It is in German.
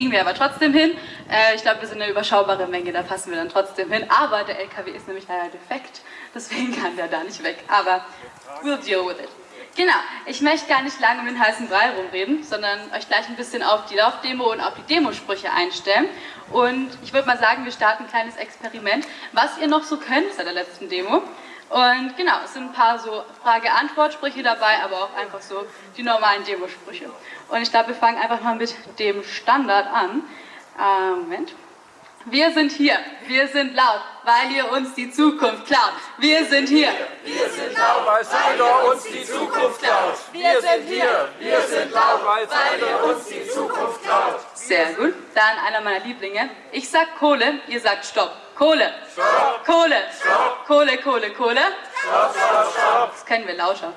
kriegen wir aber trotzdem hin. Äh, ich glaube, wir sind eine überschaubare Menge, da passen wir dann trotzdem hin. Aber der LKW ist nämlich leider defekt, deswegen kann der da nicht weg. Aber we'll deal with it. Genau, ich möchte gar nicht lange um den heißen Brei rumreden, sondern euch gleich ein bisschen auf die Laufdemo und auf die Demosprüche einstellen. Und ich würde mal sagen, wir starten ein kleines Experiment, was ihr noch so könnt seit der letzten Demo. Und genau, es sind ein paar so Frage-Antwort-Sprüche dabei, aber auch einfach so die normalen Demosprüche. Und ich glaube, wir fangen einfach mal mit dem Standard an. Äh, Moment. Wir sind hier, wir sind laut, weil ihr uns die Zukunft klaut. Wir sind hier, Wir sind laut, weil Sandor uns die Zukunft klaut. Wir sind hier, wir sind laut, weil Sandor uns die Zukunft klaut. Sehr gut. Dann einer meiner Lieblinge. Ich sag Kohle, ihr sagt Stopp. Kohle. Kohle. Kohle, Kohle, Kohle. Das kennen wir lauter.